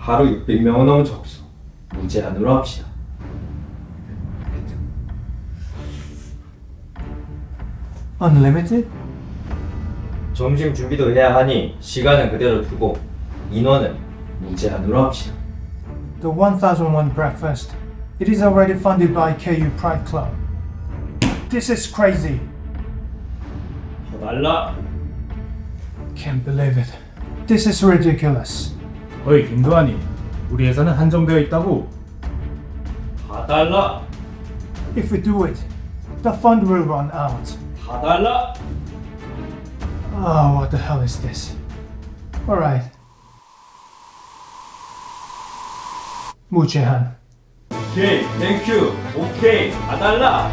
하루 600명은 너무 적소. 무제한으로 합시다. Unlimited? 점심 준비도 해야 하니 시간은 그대로 두고 인원은 무제한으로 합시다. The 1001 breakfast. It is already funded by KU Pride Club. This is crazy. 더 달라. Can't believe it. This is ridiculous. 어이 김도환이 우리 예산은 한정되어 있다고 다 달라. If we do it, the fund will run out. 다 달라. Oh, what the hell is this? Alright. 무제한. 오케이, 땡큐. 오케이, 다 달라.